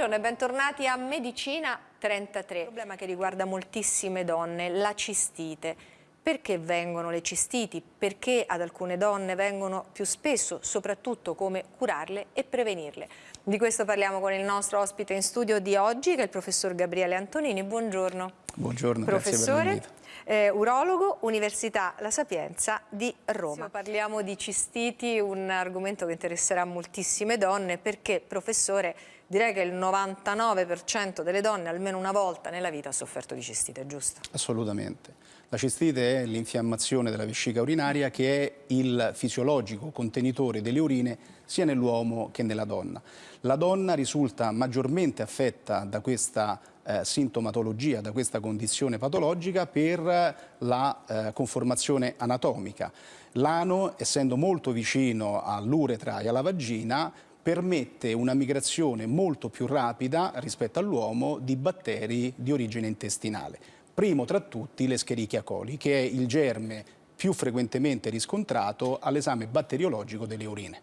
Buongiorno e bentornati a Medicina 33. Un problema che riguarda moltissime donne, la cistite. Perché vengono le cistiti? Perché ad alcune donne vengono più spesso? Soprattutto come curarle e prevenirle. Di questo parliamo con il nostro ospite in studio di oggi, che è il professor Gabriele Antonini. Buongiorno. Buongiorno, professore. Eh, urologo, Università La Sapienza di Roma. Sì, parliamo di cistiti, un argomento che interesserà moltissime donne perché, professore, direi che il 99% delle donne almeno una volta nella vita ha sofferto di cistite, giusto? Assolutamente. La cistite è l'infiammazione della vescica urinaria che è il fisiologico contenitore delle urine sia nell'uomo che nella donna. La donna risulta maggiormente affetta da questa eh, sintomatologia, da questa condizione patologica per la eh, conformazione anatomica. L'ano, essendo molto vicino all'uretra e alla vagina, permette una migrazione molto più rapida rispetto all'uomo di batteri di origine intestinale. Primo tra tutti l'Escherichia coli, che è il germe più frequentemente riscontrato all'esame batteriologico delle urine.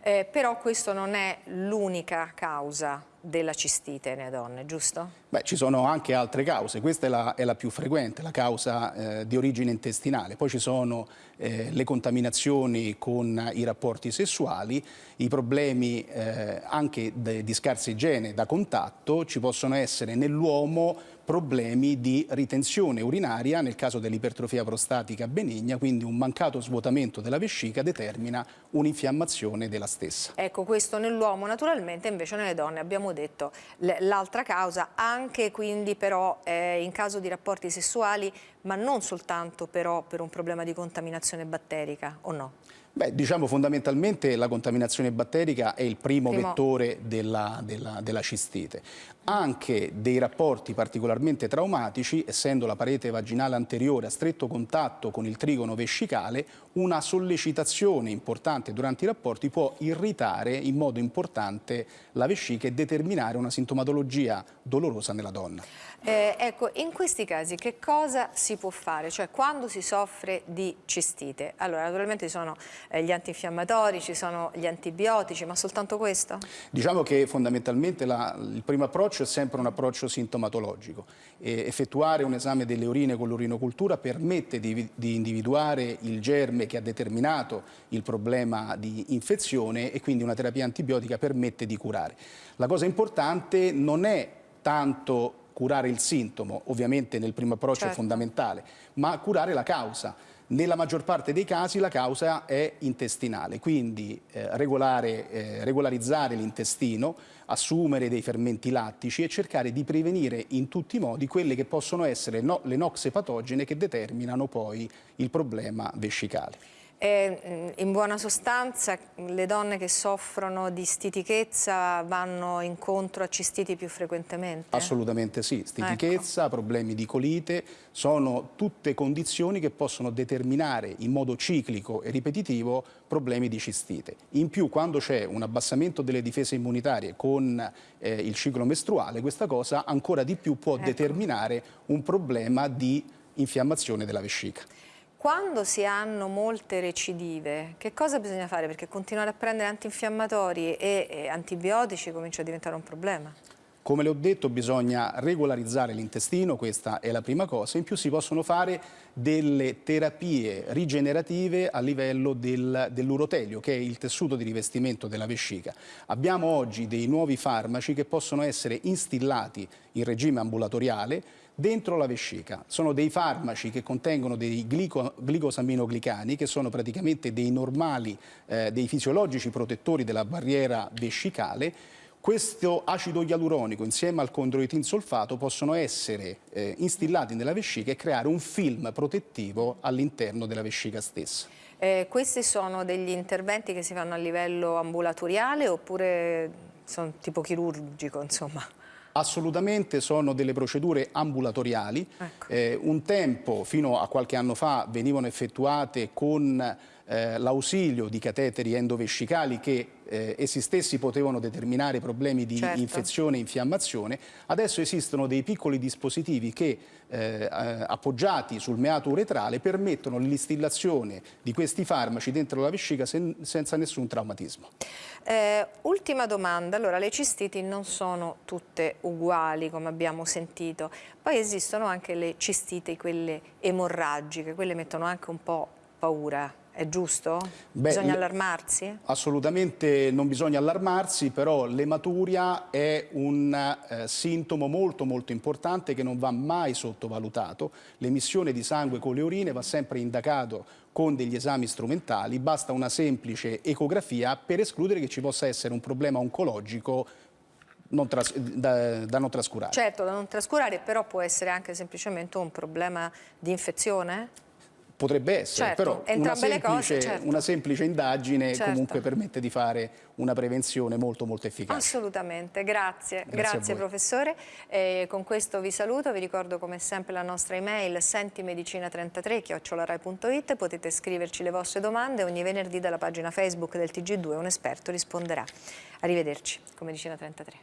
Eh, però questo non è l'unica causa della cistite nelle donne, giusto? Beh, ci sono anche altre cause, questa è la, è la più frequente, la causa eh, di origine intestinale, poi ci sono eh, le contaminazioni con i rapporti sessuali, i problemi eh, anche di scarsa igiene da contatto, ci possono essere nell'uomo problemi di ritenzione urinaria nel caso dell'ipertrofia prostatica benigna, quindi un mancato svuotamento della vescica determina un'infiammazione della stessa. Ecco, questo nell'uomo naturalmente, invece nelle donne. Abbiamo detto l'altra causa, anche quindi però eh, in caso di rapporti sessuali, ma non soltanto però per un problema di contaminazione batterica, o no? Beh, diciamo fondamentalmente la contaminazione batterica è il primo, primo. vettore della, della, della, cistite. Anche dei rapporti particolarmente traumatici, essendo la parete vaginale anteriore a stretto contatto con il trigono vescicale, una sollecitazione importante durante i rapporti può irritare in modo importante la vescica e determinare una sintomatologia dolorosa nella donna. Eh, ecco, in questi casi che cosa si può fare? Cioè quando si soffre di cistite? Allora, naturalmente ci sono gli antinfiammatori, ci sono gli antibiotici, ma soltanto questo? Diciamo che fondamentalmente la, il primo approccio è sempre un approccio sintomatologico. E effettuare un esame delle urine con l'urinocultura permette di, di individuare il germe che ha determinato il problema di infezione e quindi una terapia antibiotica permette di curare. La cosa importante non è tanto curare il sintomo, ovviamente nel primo approccio certo. è fondamentale, ma curare la causa. Nella maggior parte dei casi la causa è intestinale, quindi eh, regolare, eh, regolarizzare l'intestino, assumere dei fermenti lattici e cercare di prevenire in tutti i modi quelle che possono essere no, le noxe patogene che determinano poi il problema vescicale. E, mm, in buona sostanza le donne che soffrono di stitichezza vanno incontro a cistiti più frequentemente? Assolutamente sì, stitichezza, ecco. problemi di colite, sono tutte condizioni che possono determinare in modo ciclico e ripetitivo problemi di cistite. In più quando c'è un abbassamento delle difese immunitarie con eh, il ciclo mestruale, questa cosa ancora di più può ecco. determinare un problema di infiammazione della vescica. Quando si hanno molte recidive, che cosa bisogna fare? Perché continuare a prendere antinfiammatori e, e antibiotici comincia a diventare un problema. Come le ho detto bisogna regolarizzare l'intestino, questa è la prima cosa, in più si possono fare delle terapie rigenerative a livello del, dell'urotelio che è il tessuto di rivestimento della vescica. Abbiamo oggi dei nuovi farmaci che possono essere instillati in regime ambulatoriale dentro la vescica. Sono dei farmaci che contengono dei glico, glicosaminoglicani che sono praticamente dei normali, eh, dei fisiologici protettori della barriera vescicale questo acido ialuronico insieme al condroitin solfato possono essere eh, instillati nella vescica e creare un film protettivo all'interno della vescica stessa. Eh, questi sono degli interventi che si fanno a livello ambulatoriale oppure sono tipo chirurgico, insomma? Assolutamente sono delle procedure ambulatoriali. Ecco. Eh, un tempo, fino a qualche anno fa, venivano effettuate con eh, l'ausilio di cateteri endovescicali che eh, essi stessi potevano determinare problemi di Certo. infezione e infiammazione, adesso esistono dei piccoli dispositivi che eh, appoggiati sul meato uretrale permettono l'instillazione di questi farmaci dentro la vescica sen- senza nessun traumatismo. Eh, ultima domanda, allora le cistiti non sono tutte uguali come abbiamo sentito, poi esistono anche le cistiti, quelle emorragiche, quelle mettono anche un po' paura, è giusto? Beh, Bisogna allarmarsi? Assolutamente non bisogna allarmarsi, però l'ematuria è un eh, sintomo molto molto importante che non va mai sottovalutato. L'emissione di sangue con le urine va sempre indagato con degli esami strumentali, basta una semplice ecografia per escludere che ci possa essere un problema oncologico non da, da non trascurare. Certo, da non trascurare, però può essere anche semplicemente un problema di infezione? Potrebbe essere, Certo, però una le cose, semplice, certo. una semplice indagine Certo. comunque permette di fare una prevenzione molto molto efficace. Assolutamente, grazie, Grazie grazie, professore. Eh, con questo vi saluto, vi ricordo come sempre la nostra email sentimedicina33 chiocciolarai.it, potete scriverci le vostre domande ogni venerdì dalla pagina Facebook del TG2 un esperto risponderà. Arrivederci con Medicina 33.